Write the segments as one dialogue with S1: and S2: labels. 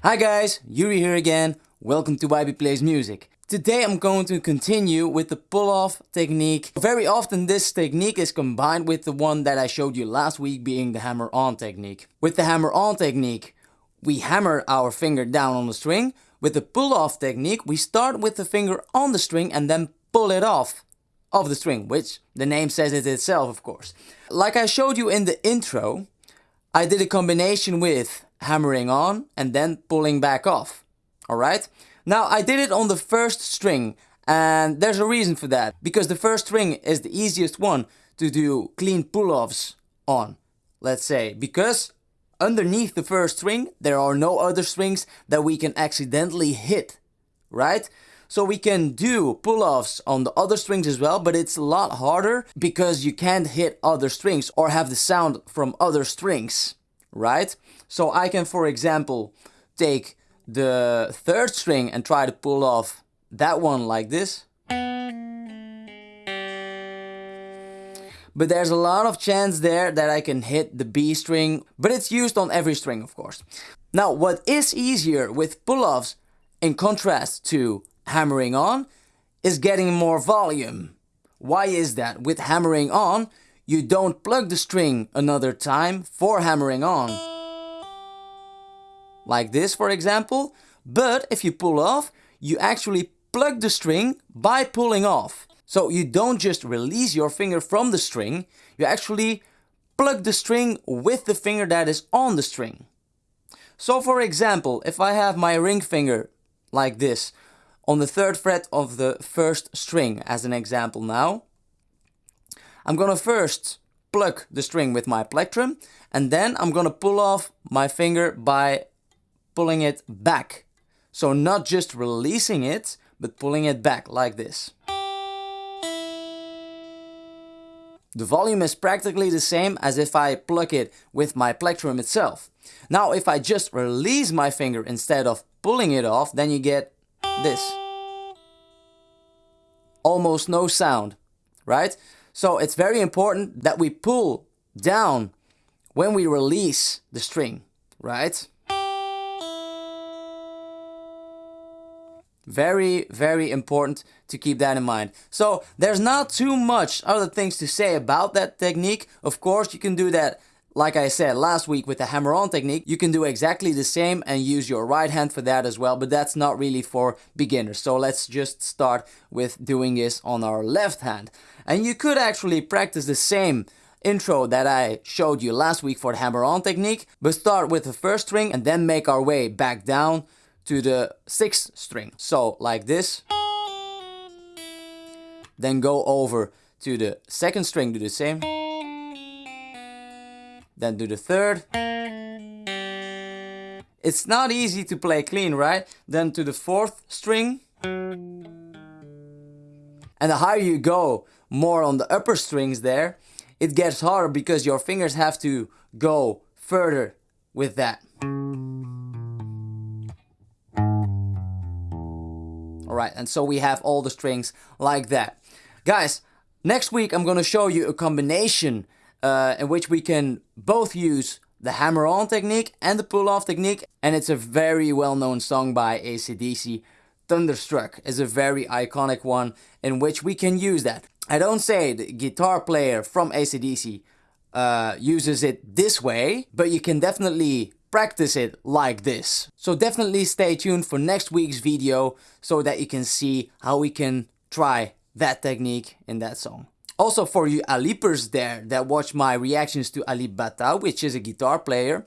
S1: Hi guys, Yuri here again. Welcome to YB Plays Music. Today I'm going to continue with the pull-off technique. Very often this technique is combined with the one that I showed you last week being the hammer-on technique. With the hammer-on technique, we hammer our finger down on the string. With the pull-off technique, we start with the finger on the string and then pull it off of the string, which the name says it itself, of course. Like I showed you in the intro, I did a combination with hammering on and then pulling back off. Alright? Now I did it on the first string and there's a reason for that. Because the first string is the easiest one to do clean pull-offs on. Let's say. Because underneath the first string there are no other strings that we can accidentally hit. Right? So we can do pull-offs on the other strings as well, but it's a lot harder because you can't hit other strings or have the sound from other strings right? So I can, for example, take the third string and try to pull off that one like this. But there's a lot of chance there that I can hit the B string, but it's used on every string of course. Now what is easier with pull-offs in contrast to hammering on is getting more volume. Why is that? With hammering on, you don't plug the string another time for hammering on. Like this for example, but if you pull off, you actually plug the string by pulling off. So you don't just release your finger from the string, you actually plug the string with the finger that is on the string. So for example, if I have my ring finger like this on the third fret of the first string as an example now, I'm gonna first pluck the string with my plectrum and then I'm gonna pull off my finger by pulling it back. So not just releasing it, but pulling it back like this. The volume is practically the same as if I pluck it with my plectrum itself. Now if I just release my finger instead of pulling it off, then you get this. Almost no sound, right? So it's very important that we pull down when we release the string, right? Very, very important to keep that in mind. So there's not too much other things to say about that technique. Of course, you can do that like I said last week with the hammer-on technique, you can do exactly the same and use your right hand for that as well, but that's not really for beginners. So let's just start with doing this on our left hand. And you could actually practice the same intro that I showed you last week for the hammer-on technique, but start with the first string and then make our way back down to the sixth string. So like this. Then go over to the second string, do the same then do the third. It's not easy to play clean, right? Then to the fourth string. And the higher you go, more on the upper strings there, it gets harder because your fingers have to go further with that. Alright, and so we have all the strings like that. Guys, next week I'm gonna show you a combination uh, in which we can both use the hammer-on technique and the pull-off technique. And it's a very well-known song by AC/DC. Thunderstruck is a very iconic one in which we can use that. I don't say the guitar player from AC/DC uh, uses it this way, but you can definitely practice it like this. So definitely stay tuned for next week's video so that you can see how we can try that technique in that song. Also for you Alipers there that watch my reactions to Alip Ba Ta, which is a guitar player,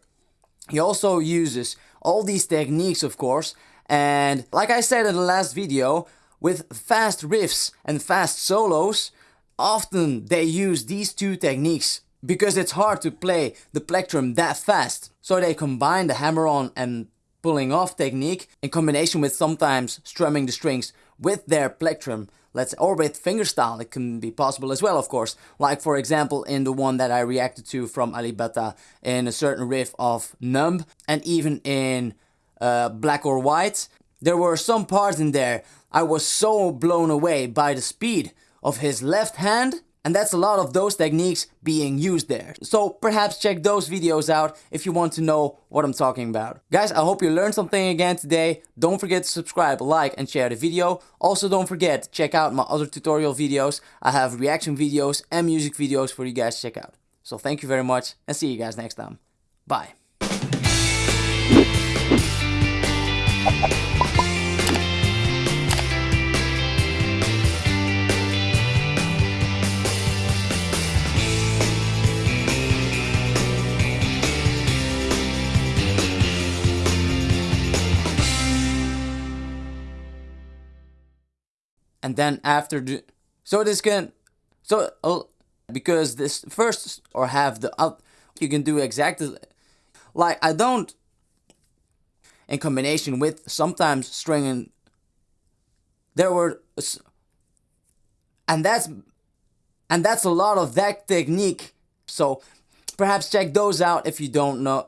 S1: he also uses all these techniques of course and like I said in the last video, with fast riffs and fast solos, often they use these two techniques because it's hard to play the plectrum that fast. So they combine the hammer-on and pulling off technique in combination with sometimes strumming the strings with their plectrum let's or with fingerstyle it can be possible as well of course. Like for example in the one that I reacted to from Alip Ba Ta in a certain riff of Numb and even in uh, Black or White there were some parts in there I was so blown away by the speed of his left hand And that's a lot of those techniques being used there. So perhaps check those videos out if you want to know what I'm talking about. Guys, I hope you learned something again today. Don't forget to subscribe, like and share the video. Also don't forget to check out my other tutorial videos. I have reaction videos and music videos for you guys to check out. So thank you very much and see you guys next time. Bye. And then after the so this can so uh, because this first or have the up you can do exactly like I don't in combination with sometimes stringing there were and that's and that's a lot of that technique. So perhaps check those out if you don't know